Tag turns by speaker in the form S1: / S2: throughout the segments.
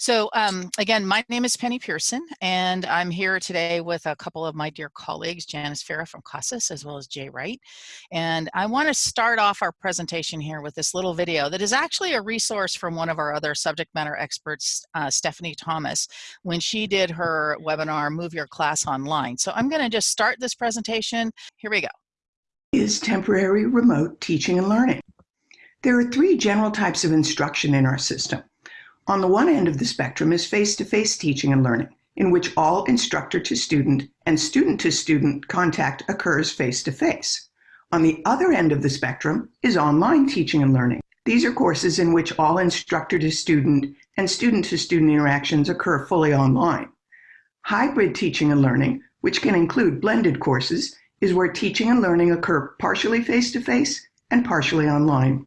S1: So um, again, my name is Penny Pearson, and I'm here today with a couple of my dear colleagues, Janice Farah from CASAS, as well as Jay Wright. And I want to start off our presentation here with this little video that is actually a resource from one of our other subject matter experts, uh, Stephanie Thomas, when she did her webinar, Move Your Class Online. So I'm going to just start this presentation. Here we go.
S2: Is temporary remote teaching and learning. There are three general types of instruction in our system. On the one end of the spectrum is face-to-face -face teaching and learning, in which all instructor to student and student to student contact occurs face-to-face. -face. On the other end of the spectrum is online teaching and learning. These are courses in which all instructor to student and student to student interactions occur fully online. Hybrid teaching and learning, which can include blended courses, is where teaching and learning occur partially face-to-face -face and partially online.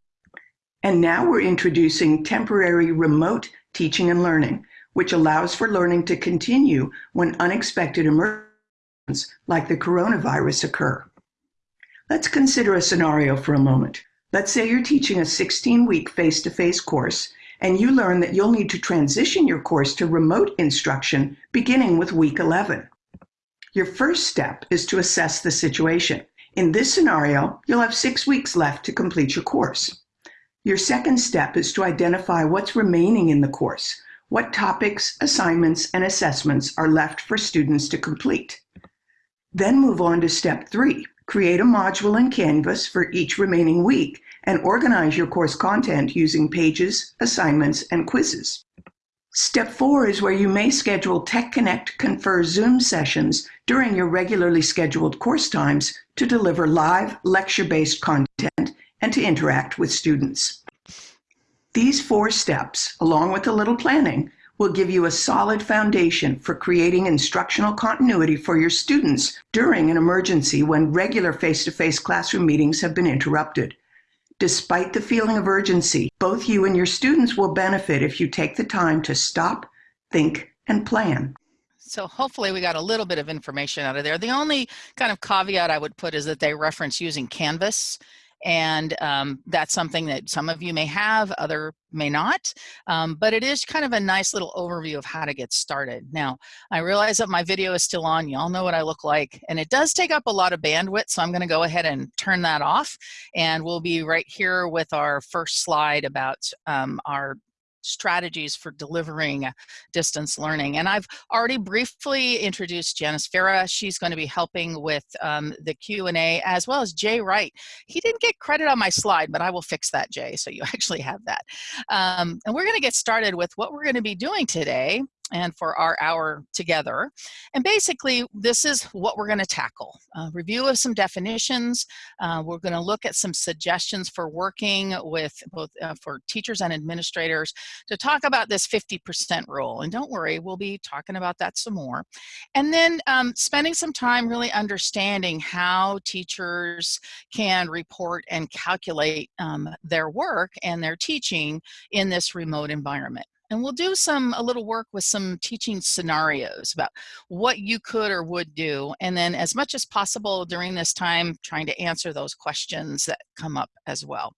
S2: And now we're introducing temporary remote teaching and learning, which allows for learning to continue when unexpected emergencies like the coronavirus occur. Let's consider a scenario for a moment. Let's say you're teaching a 16-week face-to-face course and you learn that you'll need to transition your course to remote instruction beginning with week 11. Your first step is to assess the situation. In this scenario, you'll have six weeks left to complete your course. Your second step is to identify what's remaining in the course, what topics, assignments, and assessments are left for students to complete. Then move on to step three. Create a module in Canvas for each remaining week and organize your course content using pages, assignments, and quizzes. Step four is where you may schedule Tech Connect Confer Zoom sessions during your regularly scheduled course times to deliver live lecture-based content and to interact with students. These four steps, along with a little planning, will give you a solid foundation for creating instructional continuity for your students during an emergency when regular face-to-face -face classroom meetings have been interrupted. Despite the feeling of urgency, both you and your students will benefit if you take the time to stop, think, and plan.
S1: So hopefully we got a little bit of information out of there. The only kind of caveat I would put is that they reference using Canvas and um, that's something that some of you may have, other may not, um, but it is kind of a nice little overview of how to get started. Now, I realize that my video is still on, y'all know what I look like, and it does take up a lot of bandwidth, so I'm gonna go ahead and turn that off, and we'll be right here with our first slide about um, our strategies for delivering distance learning. And I've already briefly introduced Janice Farah. She's going to be helping with um, the Q&A as well as Jay Wright. He didn't get credit on my slide, but I will fix that, Jay, so you actually have that. Um, and we're going to get started with what we're going to be doing today and for our hour together. And basically, this is what we're going to tackle. A review of some definitions. Uh, we're going to look at some suggestions for working with both uh, for teachers and administrators to talk about this 50% rule. And don't worry, we'll be talking about that some more. And then um, spending some time really understanding how teachers can report and calculate um, their work and their teaching in this remote environment. And we'll do some, a little work with some teaching scenarios about what you could or would do. And then as much as possible during this time, trying to answer those questions that come up as well.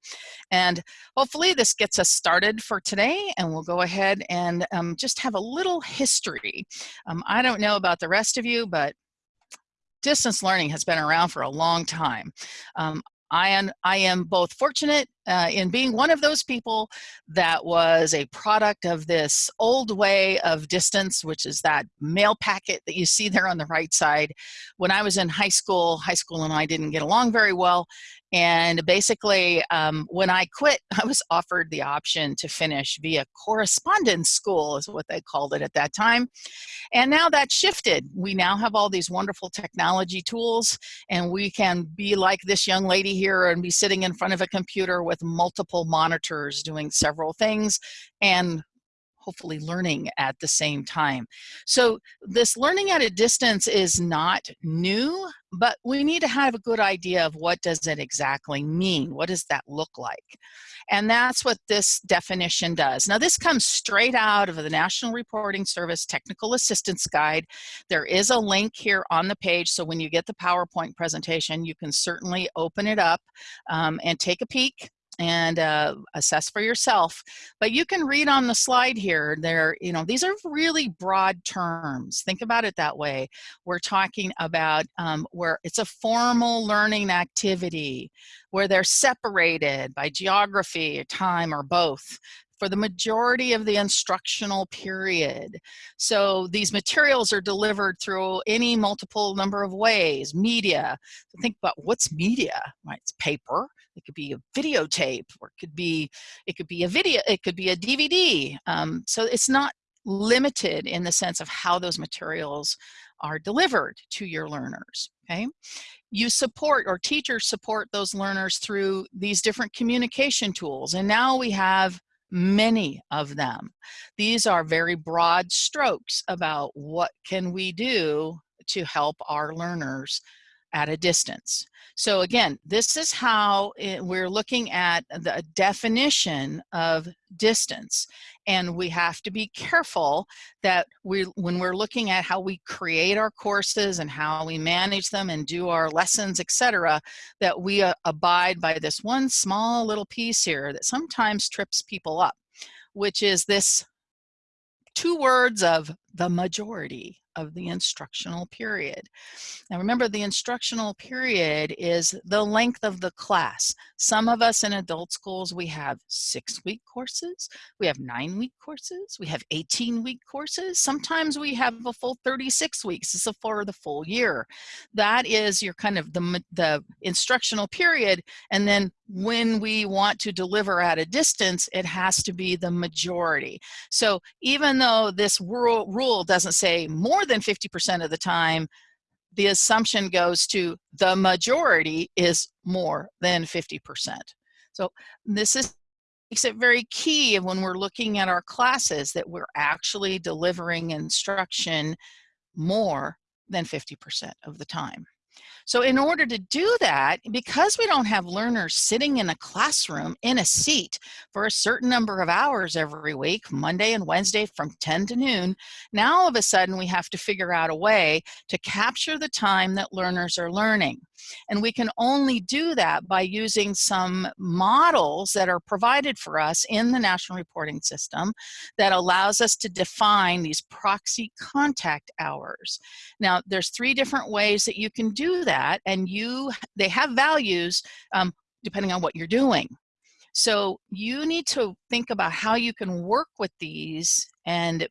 S1: And hopefully this gets us started for today and we'll go ahead and um, just have a little history. Um, I don't know about the rest of you, but distance learning has been around for a long time. Um, I am, I am both fortunate uh, in being one of those people that was a product of this old way of distance, which is that mail packet that you see there on the right side. When I was in high school, high school and I didn't get along very well, and basically, um, when I quit, I was offered the option to finish via correspondence school, is what they called it at that time. And now that shifted. We now have all these wonderful technology tools, and we can be like this young lady here and be sitting in front of a computer with multiple monitors doing several things and hopefully learning at the same time. So this learning at a distance is not new, but we need to have a good idea of what does it exactly mean? What does that look like? And that's what this definition does. Now this comes straight out of the National Reporting Service Technical Assistance Guide. There is a link here on the page, so when you get the PowerPoint presentation, you can certainly open it up um, and take a peek and uh, assess for yourself. But you can read on the slide here, there, you know, these are really broad terms. Think about it that way. We're talking about um, where it's a formal learning activity, where they're separated by geography, time, or both for the majority of the instructional period. So these materials are delivered through any multiple number of ways, media. So think about what's media, right? It's paper, it could be a videotape, or it could be, it could be a video, it could be a DVD. Um, so it's not limited in the sense of how those materials are delivered to your learners, okay? You support or teachers support those learners through these different communication tools. And now we have many of them. These are very broad strokes about what can we do to help our learners at a distance. So again, this is how it, we're looking at the definition of distance. And we have to be careful that we, when we're looking at how we create our courses and how we manage them and do our lessons, etc., that we uh, abide by this one small little piece here that sometimes trips people up, which is this two words of the majority of the instructional period. Now remember the instructional period is the length of the class. Some of us in adult schools, we have six week courses, we have nine week courses, we have 18 week courses. Sometimes we have a full 36 weeks, it's for the full year. That is your kind of the, the instructional period. And then when we want to deliver at a distance, it has to be the majority. So even though this rule, doesn't say more than 50% of the time, the assumption goes to the majority is more than 50%. So this is makes it very key when we're looking at our classes that we're actually delivering instruction more than 50% of the time. So in order to do that, because we don't have learners sitting in a classroom in a seat for a certain number of hours every week, Monday and Wednesday from 10 to noon, now all of a sudden we have to figure out a way to capture the time that learners are learning. And we can only do that by using some models that are provided for us in the National Reporting System that allows us to define these proxy contact hours. Now, there's three different ways that you can do that, and you they have values um, depending on what you're doing. So you need to think about how you can work with these and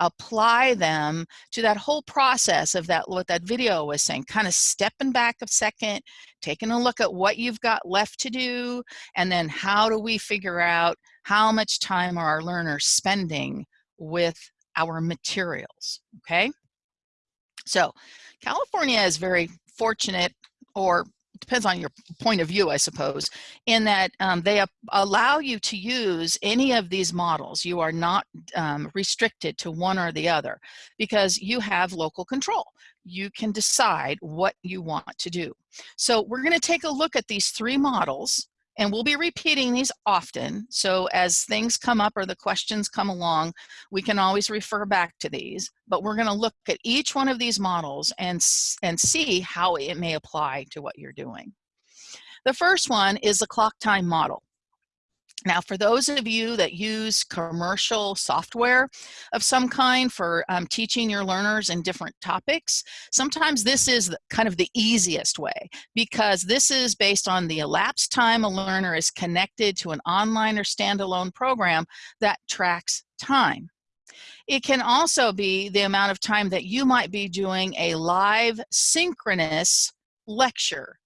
S1: apply them to that whole process of that what that video was saying kind of stepping back a second taking a look at what you've got left to do and then how do we figure out how much time are our learners spending with our materials okay so California is very fortunate or depends on your point of view, I suppose, in that um, they allow you to use any of these models. You are not um, restricted to one or the other because you have local control. You can decide what you want to do. So we're going to take a look at these three models and we'll be repeating these often. So as things come up or the questions come along, we can always refer back to these. But we're going to look at each one of these models and, and see how it may apply to what you're doing. The first one is the clock time model. Now, for those of you that use commercial software of some kind for um, teaching your learners in different topics, sometimes this is kind of the easiest way because this is based on the elapsed time a learner is connected to an online or standalone program that tracks time. It can also be the amount of time that you might be doing a live synchronous lecture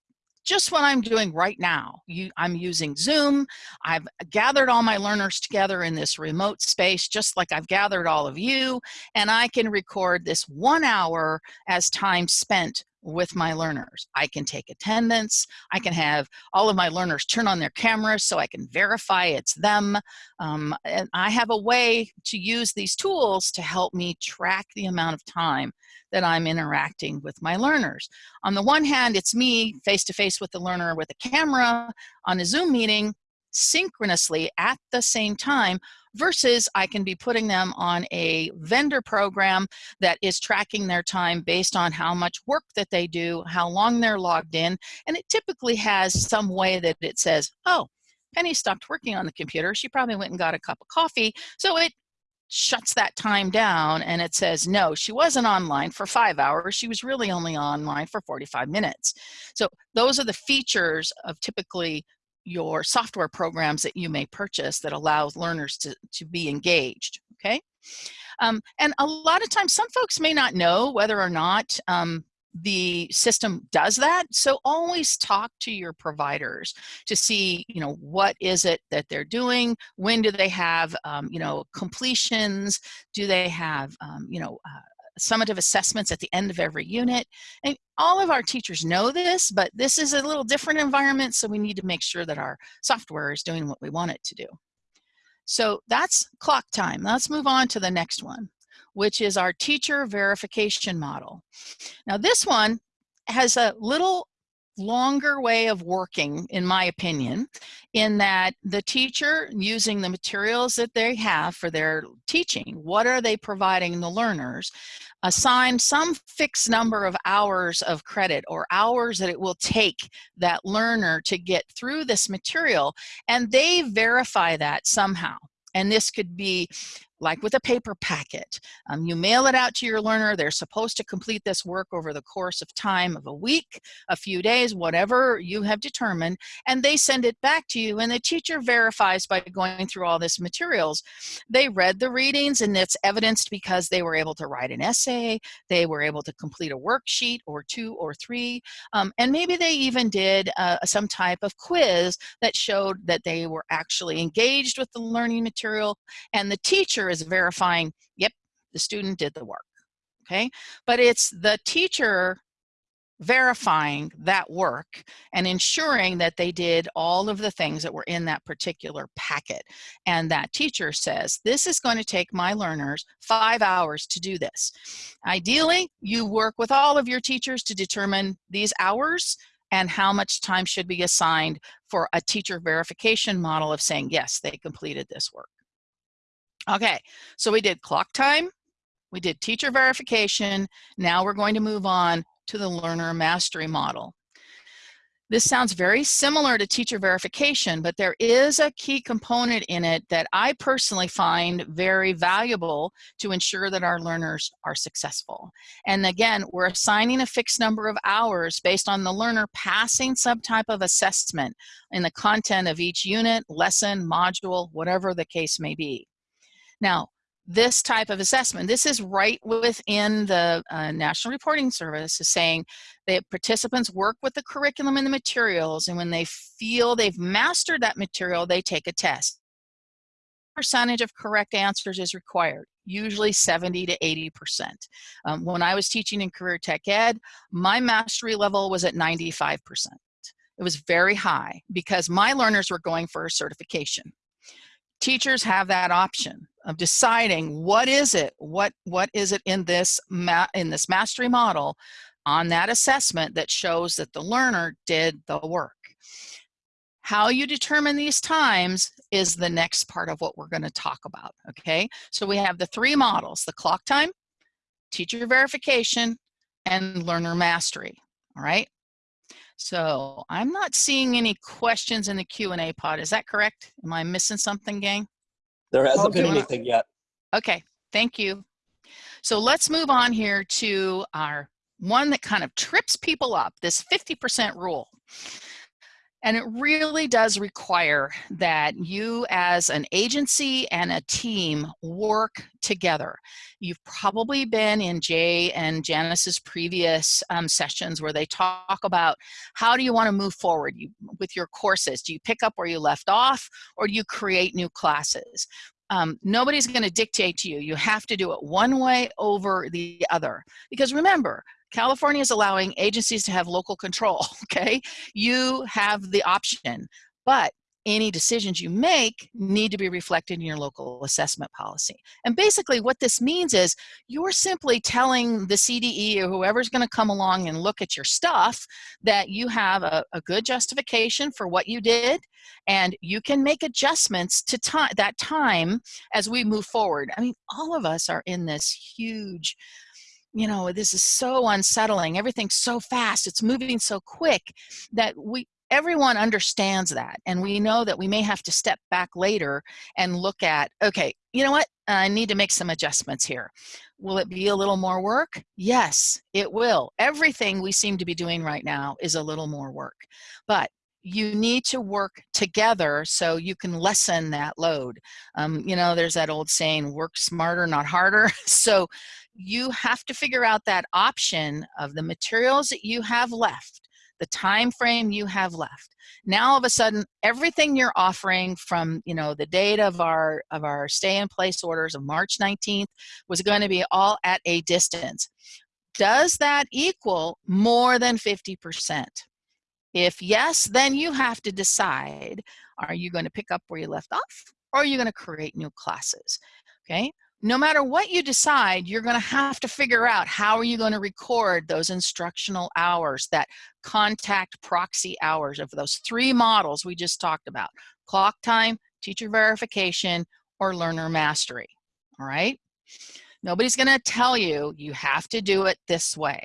S1: just what I'm doing right now. You, I'm using Zoom. I've gathered all my learners together in this remote space, just like I've gathered all of you, and I can record this one hour as time spent with my learners. I can take attendance. I can have all of my learners turn on their cameras so I can verify it's them. Um, and I have a way to use these tools to help me track the amount of time that I'm interacting with my learners. On the one hand, it's me face-to-face -face with the learner with a camera on a Zoom meeting synchronously at the same time versus I can be putting them on a vendor program that is tracking their time based on how much work that they do, how long they're logged in, and it typically has some way that it says, oh, Penny stopped working on the computer. She probably went and got a cup of coffee. So it shuts that time down and it says, no, she wasn't online for five hours. She was really only online for 45 minutes. So those are the features of typically your software programs that you may purchase that allows learners to, to be engaged, okay? Um, and a lot of times, some folks may not know whether or not um, the system does that. So always talk to your providers to see, you know, what is it that they're doing? When do they have, um, you know, completions? Do they have, um, you know, uh, summative assessments at the end of every unit. And all of our teachers know this, but this is a little different environment, so we need to make sure that our software is doing what we want it to do. So that's clock time. Let's move on to the next one which is our teacher verification model. Now this one has a little longer way of working, in my opinion, in that the teacher using the materials that they have for their teaching, what are they providing the learners, assign some fixed number of hours of credit or hours that it will take that learner to get through this material, and they verify that somehow. And this could be like with a paper packet. Um, you mail it out to your learner. They're supposed to complete this work over the course of time of a week, a few days, whatever you have determined, and they send it back to you. And the teacher verifies by going through all this materials. They read the readings and it's evidenced because they were able to write an essay, they were able to complete a worksheet or two or three, um, and maybe they even did uh, some type of quiz that showed that they were actually engaged with the learning material and the teacher is verifying, yep, the student did the work, okay? But it's the teacher verifying that work and ensuring that they did all of the things that were in that particular packet. And that teacher says, this is going to take my learners five hours to do this. Ideally, you work with all of your teachers to determine these hours and how much time should be assigned for a teacher verification model of saying, yes, they completed this work. Okay, so we did clock time, we did teacher verification, now we're going to move on to the learner mastery model. This sounds very similar to teacher verification, but there is a key component in it that I personally find very valuable to ensure that our learners are successful. And again, we're assigning a fixed number of hours based on the learner passing some type of assessment in the content of each unit, lesson, module, whatever the case may be. Now, this type of assessment, this is right within the uh, National Reporting Service is saying that participants work with the curriculum and the materials and when they feel they've mastered that material, they take a test. Percentage of correct answers is required, usually 70 to 80%. Um, when I was teaching in Career Tech Ed, my mastery level was at 95%. It was very high because my learners were going for a certification teachers have that option of deciding what is it what what is it in this in this mastery model on that assessment that shows that the learner did the work how you determine these times is the next part of what we're going to talk about okay so we have the three models the clock time teacher verification and learner mastery all right so I'm not seeing any questions in the Q&A pod. Is that correct? Am I missing something, gang?
S3: There hasn't been anything yet.
S1: Okay, thank you. So let's move on here to our one that kind of trips people up, this 50% rule. And it really does require that you as an agency and a team work together. You've probably been in Jay and Janice's previous um, sessions where they talk about how do you want to move forward you, with your courses? Do you pick up where you left off or do you create new classes? Um, nobody's going to dictate to you. You have to do it one way over the other. Because remember, California is allowing agencies to have local control, okay? You have the option, but any decisions you make need to be reflected in your local assessment policy. And basically what this means is you're simply telling the CDE or whoever's gonna come along and look at your stuff that you have a, a good justification for what you did and you can make adjustments to that time as we move forward. I mean, all of us are in this huge you know, this is so unsettling. Everything's so fast. It's moving so quick that we everyone understands that. And we know that we may have to step back later and look at, okay, you know what? I need to make some adjustments here. Will it be a little more work? Yes, it will. Everything we seem to be doing right now is a little more work. But you need to work together so you can lessen that load. Um, you know, there's that old saying, work smarter, not harder. so you have to figure out that option of the materials that you have left the time frame you have left. Now all of a sudden, everything you're offering from you know the date of our of our stay in place orders of March 19th was going to be all at a distance. Does that equal more than 50%? If yes, then you have to decide, are you going to pick up where you left off or are you going to create new classes? Okay, no matter what you decide, you're going to have to figure out how are you going to record those instructional hours, that contact proxy hours of those three models we just talked about, clock time, teacher verification, or learner mastery, all right? Nobody's going to tell you you have to do it this way,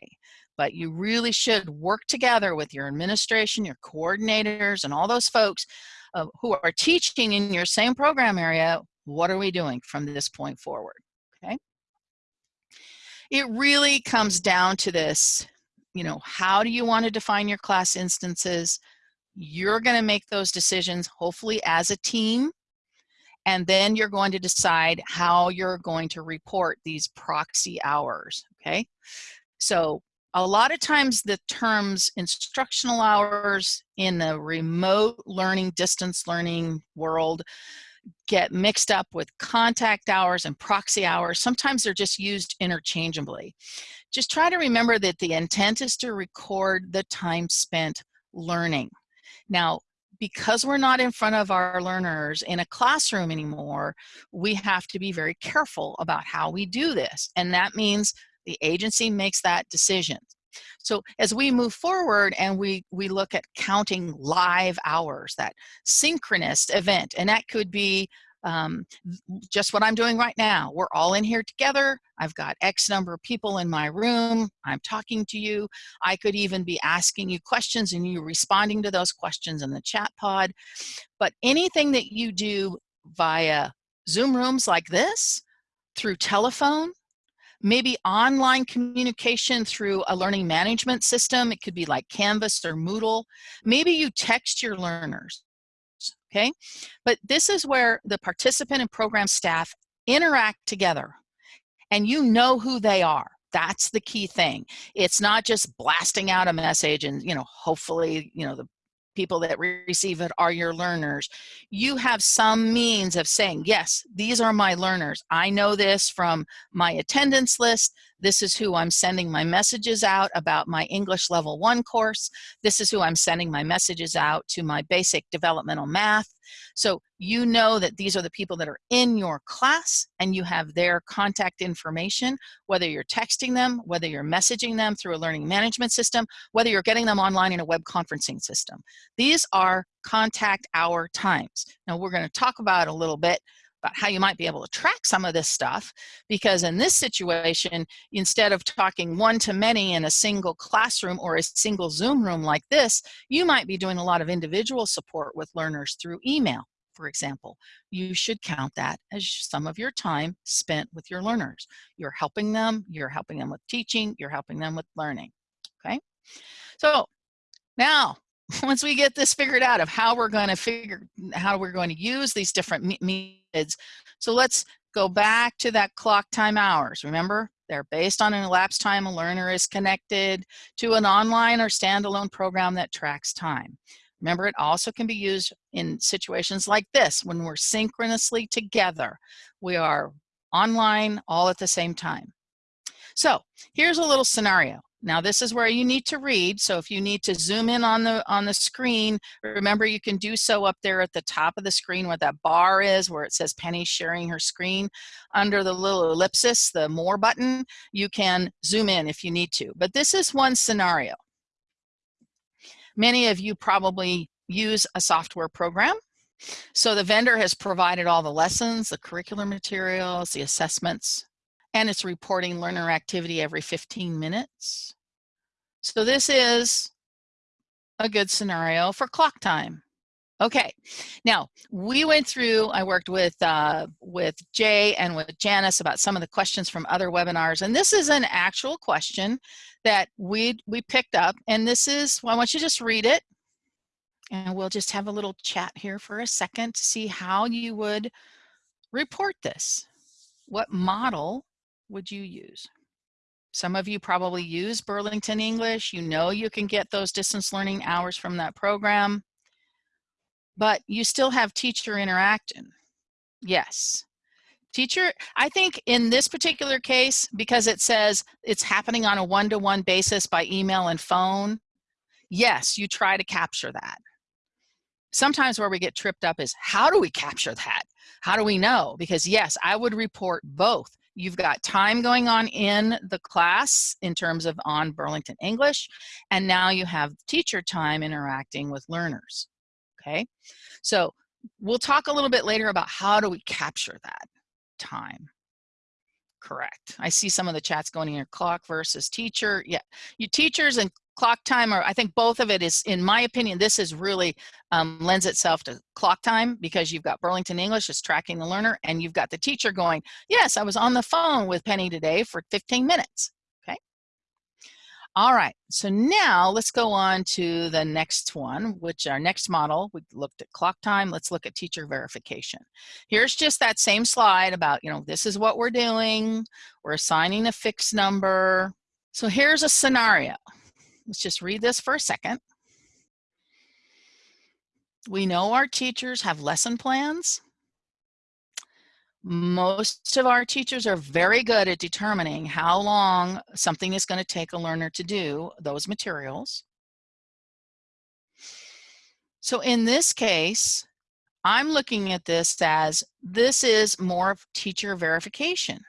S1: but you really should work together with your administration, your coordinators, and all those folks uh, who are teaching in your same program area what are we doing from this point forward? Okay. It really comes down to this, you know, how do you want to define your class instances? You're going to make those decisions, hopefully as a team, and then you're going to decide how you're going to report these proxy hours, okay? So a lot of times the terms instructional hours in the remote learning, distance learning world get mixed up with contact hours and proxy hours. Sometimes they're just used interchangeably. Just try to remember that the intent is to record the time spent learning. Now, because we're not in front of our learners in a classroom anymore, we have to be very careful about how we do this. And that means the agency makes that decision. So as we move forward and we, we look at counting live hours, that synchronous event, and that could be um, just what I'm doing right now. We're all in here together. I've got X number of people in my room. I'm talking to you. I could even be asking you questions and you responding to those questions in the chat pod. But anything that you do via Zoom rooms like this, through telephone, maybe online communication through a learning management system. It could be like Canvas or Moodle. Maybe you text your learners, okay? But this is where the participant and program staff interact together and you know who they are. That's the key thing. It's not just blasting out a message and, you know, hopefully, you know, the people that receive it are your learners. You have some means of saying, yes, these are my learners. I know this from my attendance list. This is who I'm sending my messages out about my English Level 1 course. This is who I'm sending my messages out to my basic developmental math. So you know that these are the people that are in your class and you have their contact information, whether you're texting them, whether you're messaging them through a learning management system, whether you're getting them online in a web conferencing system. These are contact hour times. Now we're gonna talk about a little bit about how you might be able to track some of this stuff because in this situation instead of talking one to many in a single classroom or a single zoom room like this you might be doing a lot of individual support with learners through email for example. You should count that as some of your time spent with your learners. You're helping them you're helping them with teaching you're helping them with learning okay? So now once we get this figured out of how we're going to figure how we're going to use these different methods so let's go back to that clock time hours remember? They're based on an elapsed time a learner is connected to an online or standalone program that tracks time. Remember it also can be used in situations like this when we're synchronously together. We are online all at the same time. So here's a little scenario now this is where you need to read. So if you need to zoom in on the on the screen, remember you can do so up there at the top of the screen where that bar is where it says Penny sharing her screen. Under the little ellipsis, the more button, you can zoom in if you need to. But this is one scenario. Many of you probably use a software program. So the vendor has provided all the lessons, the curricular materials, the assessments, and it's reporting learner activity every 15 minutes. So this is a good scenario for clock time? Okay, now we went through, I worked with, uh, with Jay and with Janice about some of the questions from other webinars, and this is an actual question that we, we picked up, and this is, well, I want you to just read it, and we'll just have a little chat here for a second to see how you would report this. What model would you use? Some of you probably use Burlington English. You know you can get those distance learning hours from that program but you still have teacher interaction. Yes. Teacher, I think in this particular case, because it says it's happening on a one-to-one -one basis by email and phone, yes, you try to capture that. Sometimes where we get tripped up is how do we capture that? How do we know? Because yes, I would report both. You've got time going on in the class in terms of on Burlington English, and now you have teacher time interacting with learners okay? So we'll talk a little bit later about how do we capture that time. Correct. I see some of the chats going in here, clock versus teacher. Yeah, you teachers and clock time are, I think both of it is, in my opinion, this is really um, lends itself to clock time because you've got Burlington English is tracking the learner and you've got the teacher going, yes, I was on the phone with Penny today for 15 minutes. Okay all right, so now let's go on to the next one, which our next model, we looked at clock time, let's look at teacher verification. Here's just that same slide about, you know, this is what we're doing, we're assigning a fixed number. So here's a scenario. Let's just read this for a second. We know our teachers have lesson plans most of our teachers are very good at determining how long something is going to take a learner to do those materials. So in this case, I'm looking at this as this is more of teacher verification.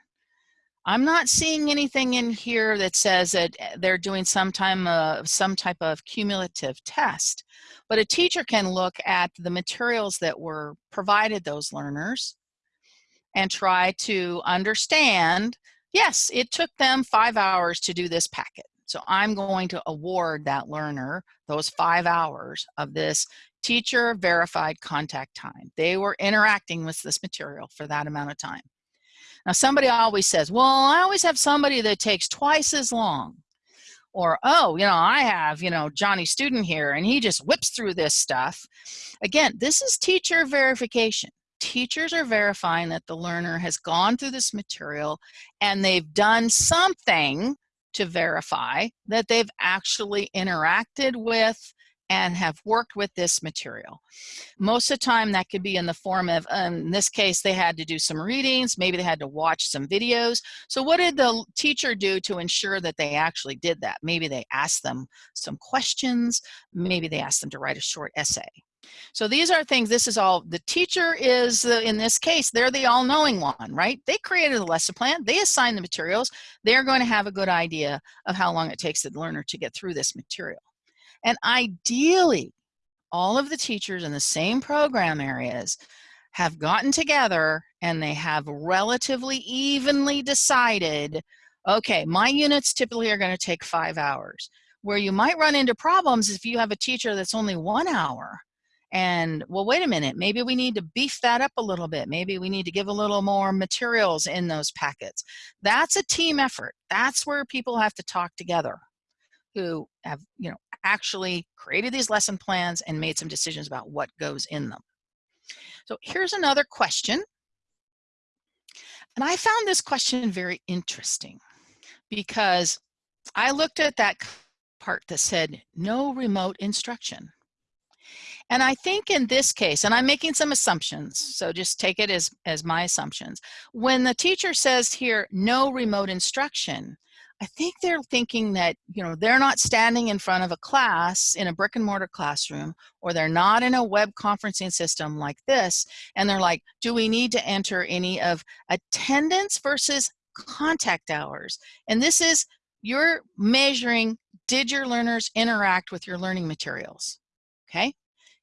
S1: I'm not seeing anything in here that says that eh, they're doing some time of some type of cumulative test, but a teacher can look at the materials that were provided those learners and try to understand, yes, it took them five hours to do this packet. So I'm going to award that learner those five hours of this teacher verified contact time. They were interacting with this material for that amount of time. Now somebody always says, well, I always have somebody that takes twice as long. Or, oh, you know, I have, you know, Johnny student here and he just whips through this stuff. Again, this is teacher verification teachers are verifying that the learner has gone through this material and they've done something to verify that they've actually interacted with and have worked with this material. Most of the time that could be in the form of, um, in this case, they had to do some readings, maybe they had to watch some videos. So what did the teacher do to ensure that they actually did that? Maybe they asked them some questions, maybe they asked them to write a short essay. So these are things, this is all, the teacher is, uh, in this case, they're the all-knowing one, right? They created a lesson plan, they assign the materials, they're going to have a good idea of how long it takes the learner to get through this material. And ideally, all of the teachers in the same program areas have gotten together and they have relatively evenly decided, okay, my units typically are going to take five hours. Where you might run into problems if you have a teacher that's only one hour and well wait a minute maybe we need to beef that up a little bit. Maybe we need to give a little more materials in those packets. That's a team effort. That's where people have to talk together who have you know actually created these lesson plans and made some decisions about what goes in them. So here's another question. And I found this question very interesting because I looked at that part that said no remote instruction. And I think in this case, and I'm making some assumptions, so just take it as, as my assumptions. When the teacher says here, no remote instruction, I think they're thinking that, you know, they're not standing in front of a class in a brick and mortar classroom, or they're not in a web conferencing system like this, and they're like, do we need to enter any of attendance versus contact hours? And this is, you're measuring, did your learners interact with your learning materials? Okay,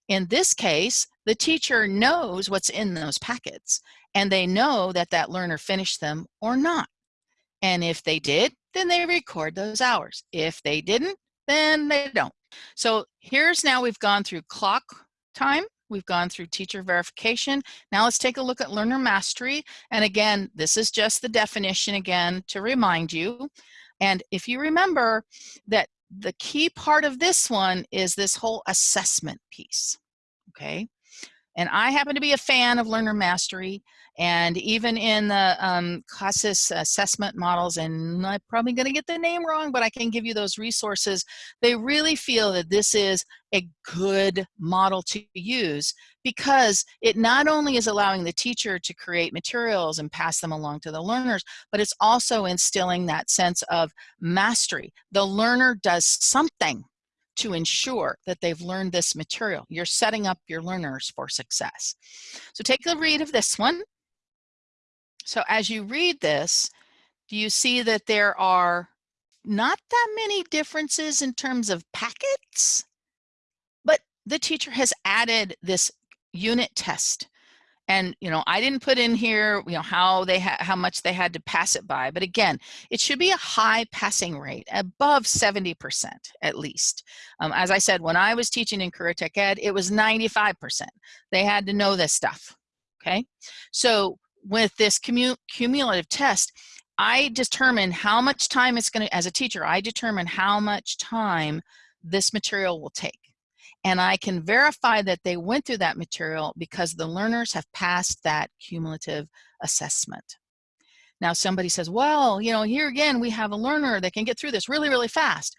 S1: in this case, the teacher knows what's in those packets and they know that that learner finished them or not. And if they did, then they record those hours. If they didn't, then they don't. So here's now we've gone through clock time, we've gone through teacher verification. Now let's take a look at learner mastery. And again, this is just the definition again to remind you. And if you remember that the key part of this one is this whole assessment piece, okay? And I happen to be a fan of learner mastery. And even in the um, CASAS assessment models, and I'm probably going to get the name wrong, but I can give you those resources. They really feel that this is a good model to use because it not only is allowing the teacher to create materials and pass them along to the learners, but it's also instilling that sense of mastery. The learner does something to ensure that they've learned this material. You're setting up your learners for success. So take a read of this one. So as you read this, do you see that there are not that many differences in terms of packets? But the teacher has added this unit test. And, you know, I didn't put in here, you know, how they how much they had to pass it by. But again, it should be a high passing rate, above 70% at least. Um, as I said, when I was teaching in Career Tech Ed, it was 95%. They had to know this stuff, okay? So with this cumulative test, I determine how much time it's going to, as a teacher, I determine how much time this material will take. And I can verify that they went through that material because the learners have passed that cumulative assessment. Now somebody says, well, you know, here again, we have a learner that can get through this really, really fast.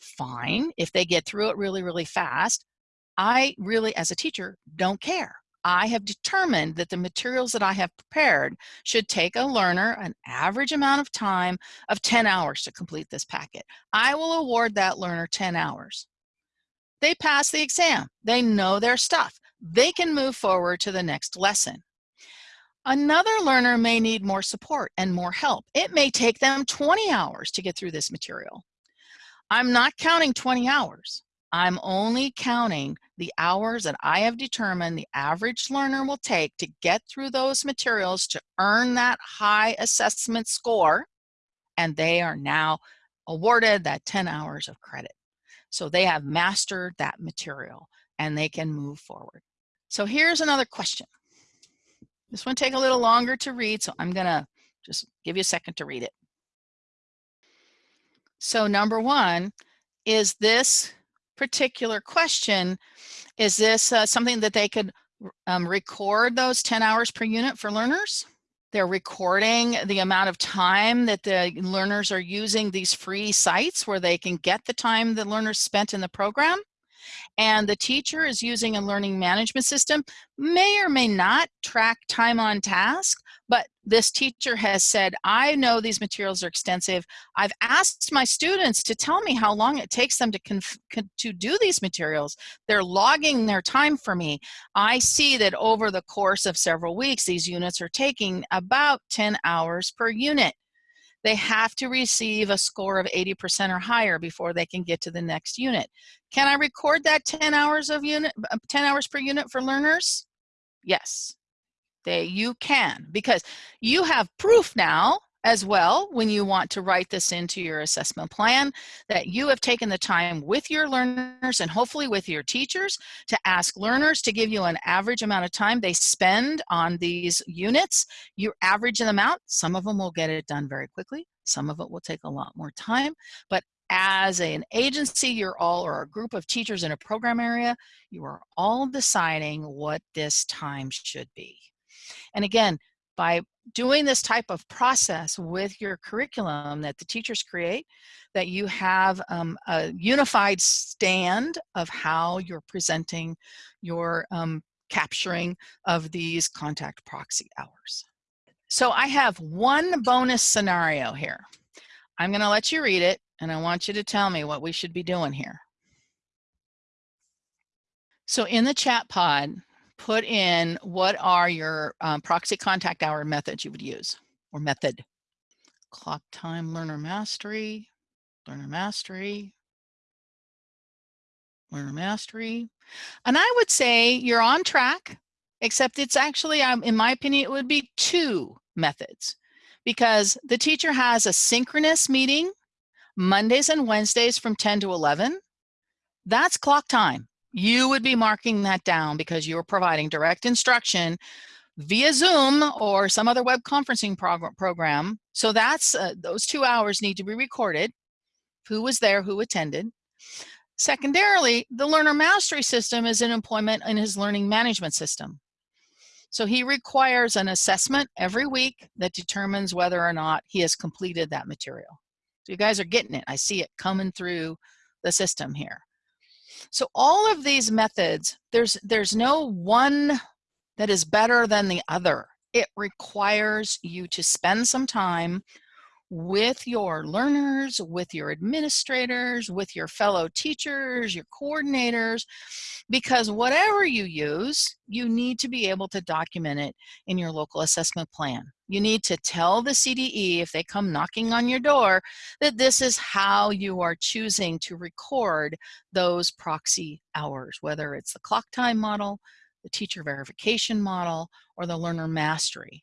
S1: Fine, if they get through it really, really fast, I really, as a teacher, don't care. I have determined that the materials that I have prepared should take a learner an average amount of time of 10 hours to complete this packet. I will award that learner 10 hours. They pass the exam. They know their stuff. They can move forward to the next lesson. Another learner may need more support and more help. It may take them 20 hours to get through this material. I'm not counting 20 hours. I'm only counting the hours that I have determined the average learner will take to get through those materials to earn that high assessment score, and they are now awarded that 10 hours of credit. So they have mastered that material and they can move forward. So here's another question. This one take a little longer to read, so I'm gonna just give you a second to read it. So number one, is this particular question, is this uh, something that they could um, record those 10 hours per unit for learners? They're recording the amount of time that the learners are using these free sites where they can get the time the learners spent in the program and the teacher is using a learning management system, may or may not track time on task, but this teacher has said, I know these materials are extensive. I've asked my students to tell me how long it takes them to, to do these materials. They're logging their time for me. I see that over the course of several weeks, these units are taking about 10 hours per unit they have to receive a score of 80% or higher before they can get to the next unit. Can I record that 10 hours of unit, uh, 10 hours per unit for learners? Yes, they, you can because you have proof now as well when you want to write this into your assessment plan that you have taken the time with your learners and hopefully with your teachers to ask learners to give you an average amount of time they spend on these units. You average them out. Some of them will get it done very quickly. Some of it will take a lot more time, but as an agency, you're all, or a group of teachers in a program area, you are all deciding what this time should be. And again, by doing this type of process with your curriculum that the teachers create, that you have um, a unified stand of how you're presenting your um, capturing of these contact proxy hours. So I have one bonus scenario here. I'm going to let you read it, and I want you to tell me what we should be doing here. So in the chat pod, put in what are your um, proxy contact hour methods you would use or method. Clock time learner mastery, learner mastery, learner mastery. And I would say you're on track, except it's actually, um, in my opinion, it would be two methods because the teacher has a synchronous meeting Mondays and Wednesdays from 10 to 11 That's clock time. You would be marking that down because you're providing direct instruction via Zoom or some other web conferencing prog program. So that's uh, those two hours need to be recorded. Who was there, who attended. Secondarily, the learner mastery system is an employment in his learning management system. So he requires an assessment every week that determines whether or not he has completed that material. So you guys are getting it. I see it coming through the system here. So all of these methods, there's, there's no one that is better than the other. It requires you to spend some time with your learners, with your administrators, with your fellow teachers, your coordinators, because whatever you use, you need to be able to document it in your local assessment plan. You need to tell the CDE if they come knocking on your door that this is how you are choosing to record those proxy hours, whether it's the clock time model, the teacher verification model, or the learner mastery.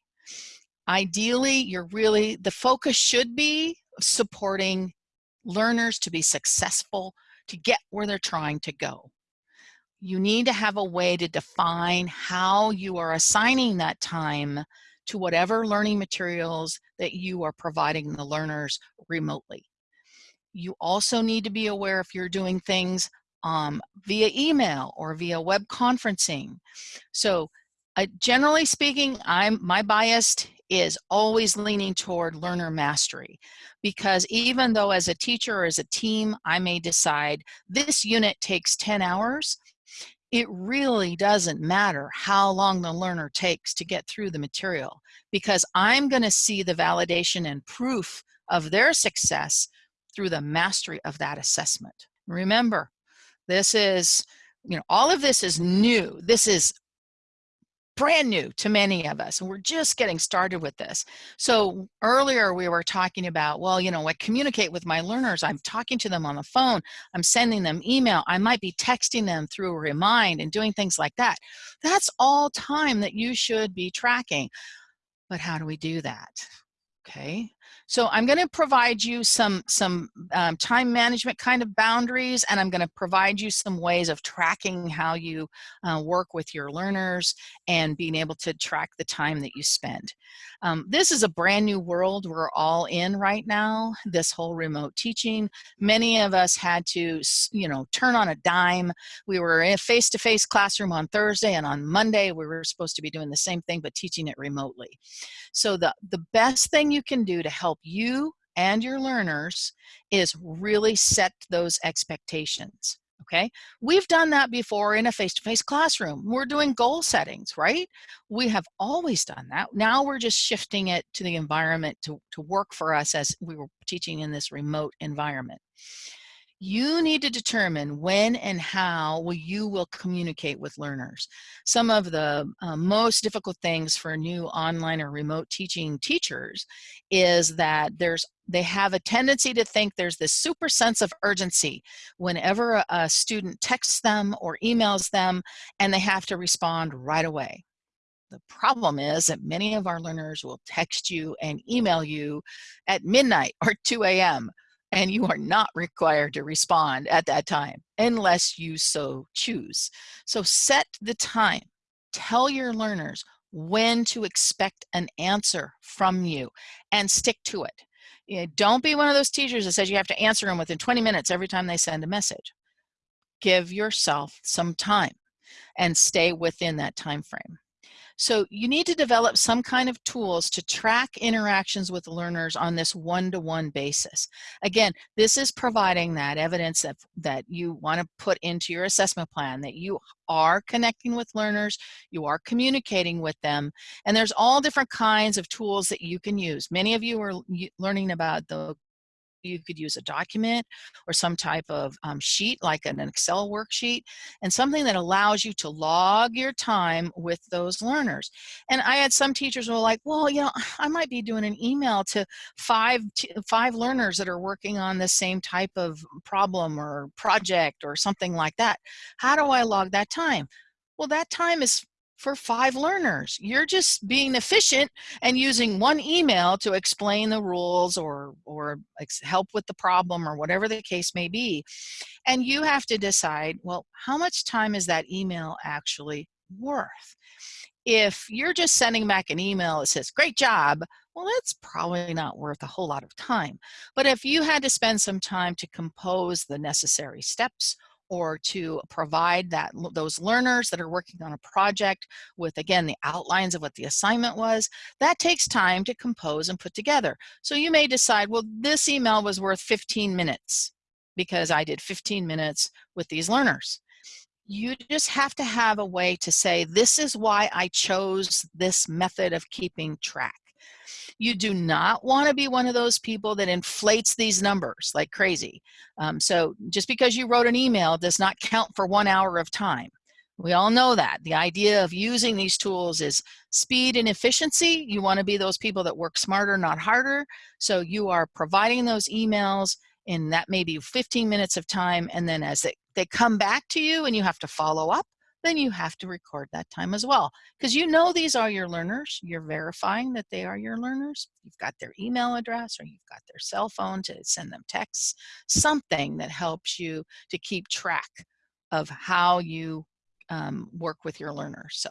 S1: Ideally, you're really, the focus should be supporting learners to be successful, to get where they're trying to go. You need to have a way to define how you are assigning that time to whatever learning materials that you are providing the learners remotely. You also need to be aware if you're doing things um, via email or via web conferencing. So uh, generally speaking, I'm my bias is always leaning toward learner mastery because even though as a teacher or as a team I may decide this unit takes 10 hours it really doesn't matter how long the learner takes to get through the material because I'm going to see the validation and proof of their success through the mastery of that assessment. Remember, this is, you know, all of this is new. This is brand new to many of us and we're just getting started with this. So earlier we were talking about well you know i communicate with my learners i'm talking to them on the phone i'm sending them email i might be texting them through a remind and doing things like that. That's all time that you should be tracking. But how do we do that okay so I'm going to provide you some, some um, time management kind of boundaries, and I'm going to provide you some ways of tracking how you uh, work with your learners and being able to track the time that you spend. Um, this is a brand new world we're all in right now, this whole remote teaching. Many of us had to, you know, turn on a dime. We were in a face-to-face -face classroom on Thursday, and on Monday we were supposed to be doing the same thing, but teaching it remotely. So the, the best thing you can do to help you and your learners is really set those expectations. Okay, we've done that before in a face-to-face -face classroom. We're doing goal settings, right? We have always done that. Now we're just shifting it to the environment to, to work for us as we were teaching in this remote environment you need to determine when and how will you will communicate with learners. Some of the uh, most difficult things for new online or remote teaching teachers is that there's they have a tendency to think there's this super sense of urgency whenever a, a student texts them or emails them and they have to respond right away. The problem is that many of our learners will text you and email you at midnight or 2 a.m and you are not required to respond at that time unless you so choose. So set the time. Tell your learners when to expect an answer from you and stick to it. You know, don't be one of those teachers that says you have to answer them within 20 minutes every time they send a message. Give yourself some time and stay within that time frame. So you need to develop some kind of tools to track interactions with learners on this one-to-one -one basis. Again, this is providing that evidence that, that you want to put into your assessment plan, that you are connecting with learners, you are communicating with them, and there's all different kinds of tools that you can use. Many of you are learning about the you could use a document or some type of um, sheet like an Excel worksheet and something that allows you to log your time with those learners. And I had some teachers who were like, well, you know, I might be doing an email to five, five learners that are working on the same type of problem or project or something like that. How do I log that time? Well, that time is for five learners. You're just being efficient and using one email to explain the rules or, or help with the problem or whatever the case may be. And you have to decide, well, how much time is that email actually worth? If you're just sending back an email that says, great job, well, that's probably not worth a whole lot of time. But if you had to spend some time to compose the necessary steps or to provide that those learners that are working on a project with again the outlines of what the assignment was that takes time to compose and put together. So you may decide well this email was worth 15 minutes because I did 15 minutes with these learners. You just have to have a way to say this is why I chose this method of keeping track you do not want to be one of those people that inflates these numbers like crazy. Um, so just because you wrote an email does not count for one hour of time. We all know that. The idea of using these tools is speed and efficiency. You want to be those people that work smarter, not harder. So you are providing those emails in that maybe 15 minutes of time. And then as they, they come back to you and you have to follow up, then you have to record that time as well. Because you know these are your learners. You're verifying that they are your learners. You've got their email address or you've got their cell phone to send them texts, something that helps you to keep track of how you um, work with your learners. So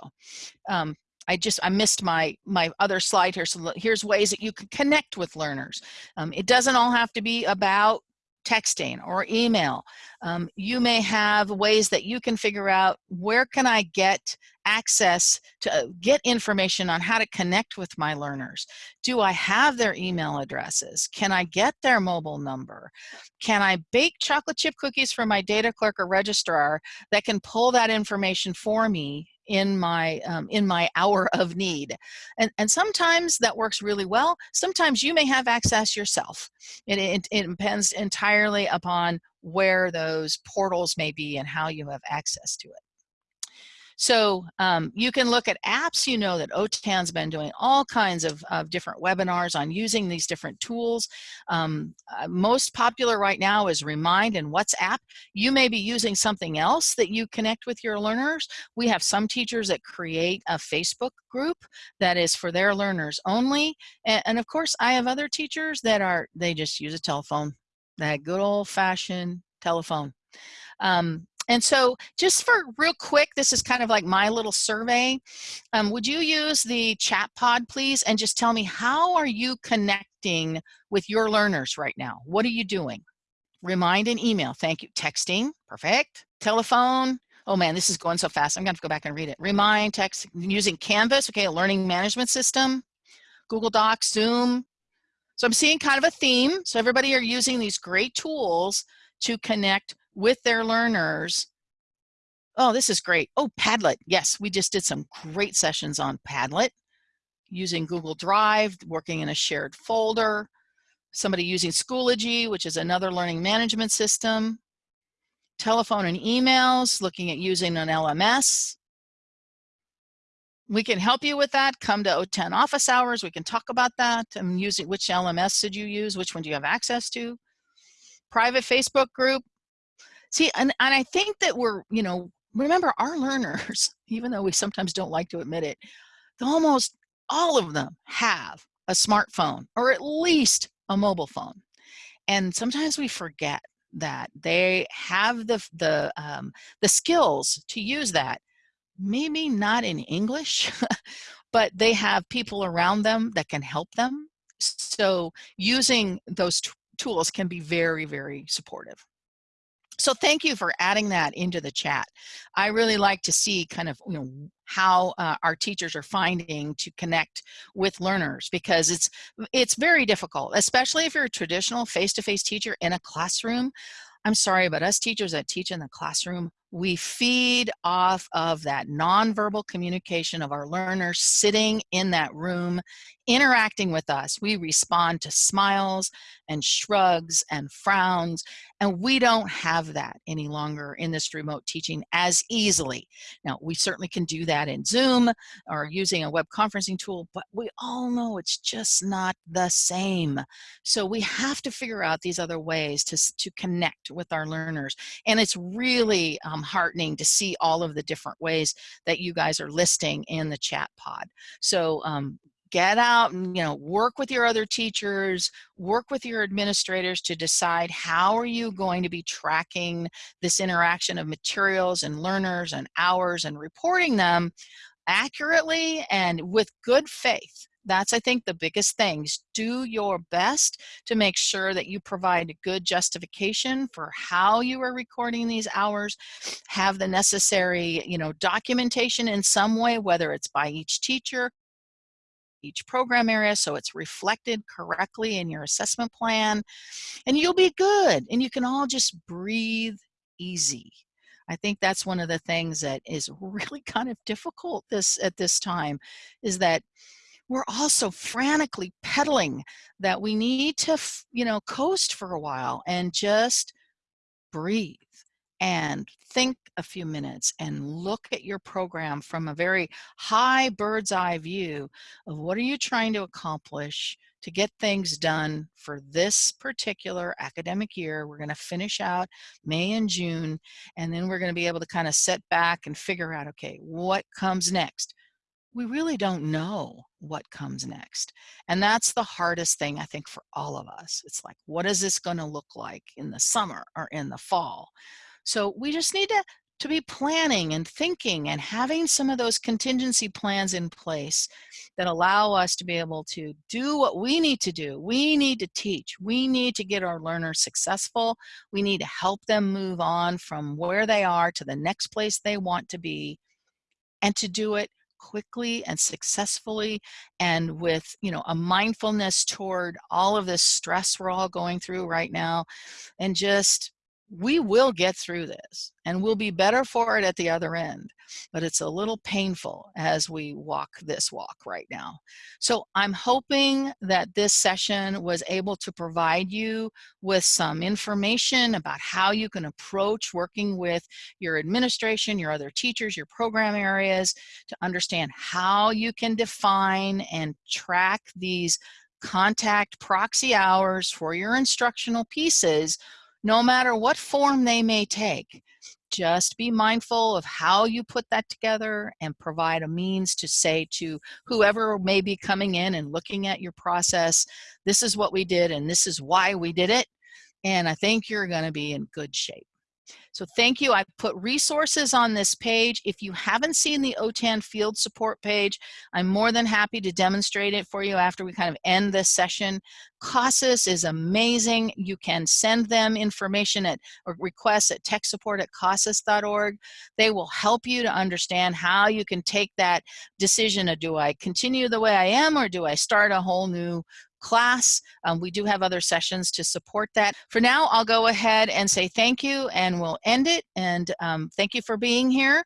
S1: um, I just, I missed my, my other slide here. So here's ways that you can connect with learners. Um, it doesn't all have to be about texting or email. Um, you may have ways that you can figure out where can I get access to uh, get information on how to connect with my learners. Do I have their email addresses? Can I get their mobile number? Can I bake chocolate chip cookies for my data clerk or registrar that can pull that information for me in my um, in my hour of need. And and sometimes that works really well. Sometimes you may have access yourself. It, it, it depends entirely upon where those portals may be and how you have access to it so um, you can look at apps. You know that OTAN's been doing all kinds of, of different webinars on using these different tools. Um, uh, most popular right now is Remind and WhatsApp. You may be using something else that you connect with your learners. We have some teachers that create a Facebook group that is for their learners only. And, and of course, I have other teachers that are, they just use a telephone, that good old fashioned telephone. Um, and so just for real quick, this is kind of like my little survey. Um, would you use the chat pod, please, and just tell me how are you connecting with your learners right now? What are you doing? Remind and email, thank you. Texting, perfect. Telephone, oh man, this is going so fast. I'm gonna to go back and read it. Remind, text, using Canvas, okay, a learning management system, Google Docs, Zoom. So I'm seeing kind of a theme. So everybody are using these great tools to connect with their learners. Oh, this is great. Oh, Padlet. Yes, we just did some great sessions on Padlet using Google Drive, working in a shared folder. Somebody using Schoology, which is another learning management system. Telephone and emails, looking at using an LMS. We can help you with that. Come to OTAN office hours. We can talk about that. I'm using which LMS did you use? Which one do you have access to? Private Facebook group. See, and, and I think that we're, you know, remember our learners, even though we sometimes don't like to admit it, almost all of them have a smartphone or at least a mobile phone. And sometimes we forget that they have the, the, um, the skills to use that. Maybe not in English, but they have people around them that can help them. So using those tools can be very, very supportive. So thank you for adding that into the chat. I really like to see kind of you know how uh, our teachers are finding to connect with learners because it's it's very difficult, especially if you're a traditional face-to-face -face teacher in a classroom. I'm sorry, but us teachers that teach in the classroom, we feed off of that nonverbal communication of our learners sitting in that room, interacting with us. We respond to smiles and shrugs and frowns, and we don't have that any longer in this remote teaching as easily. Now, we certainly can do that in Zoom or using a web conferencing tool, but we all know it's just not the same. So we have to figure out these other ways to, to connect with our learners. And it's really um, um, heartening to see all of the different ways that you guys are listing in the chat pod. So um, get out and you know work with your other teachers work with your administrators to decide how are you going to be tracking this interaction of materials and learners and hours and reporting them accurately and with good faith that's i think the biggest things do your best to make sure that you provide a good justification for how you are recording these hours. Have the necessary you know documentation in some way whether it's by each teacher each program area so it's reflected correctly in your assessment plan and you'll be good and you can all just breathe easy. I think that's one of the things that is really kind of difficult this at this time is that we're also frantically pedaling that we need to, you know, coast for a while and just breathe and think a few minutes and look at your program from a very high bird's eye view of what are you trying to accomplish to get things done for this particular academic year. We're going to finish out May and June, and then we're going to be able to kind of set back and figure out, okay, what comes next? We really don't know what comes next. And that's the hardest thing, I think, for all of us. It's like, what is this going to look like in the summer or in the fall? So we just need to, to be planning and thinking and having some of those contingency plans in place that allow us to be able to do what we need to do. We need to teach. We need to get our learners successful. We need to help them move on from where they are to the next place they want to be and to do it quickly and successfully and with you know a mindfulness toward all of this stress we're all going through right now and just we will get through this and we'll be better for it at the other end but it's a little painful as we walk this walk right now. So i'm hoping that this session was able to provide you with some information about how you can approach working with your administration your other teachers your program areas to understand how you can define and track these contact proxy hours for your instructional pieces no matter what form they may take. Just be mindful of how you put that together and provide a means to say to whoever may be coming in and looking at your process, this is what we did and this is why we did it. And I think you're going to be in good shape. So thank you. I put resources on this page. If you haven't seen the OTAN field support page, I'm more than happy to demonstrate it for you after we kind of end this session. CASAS is amazing. You can send them information at or requests at tech support at CASAS.org. They will help you to understand how you can take that decision of do I continue the way I am or do I start a whole new class. Um, we do have other sessions to support that. For now, I'll go ahead and say thank you and we'll end it. And um, thank you for being here.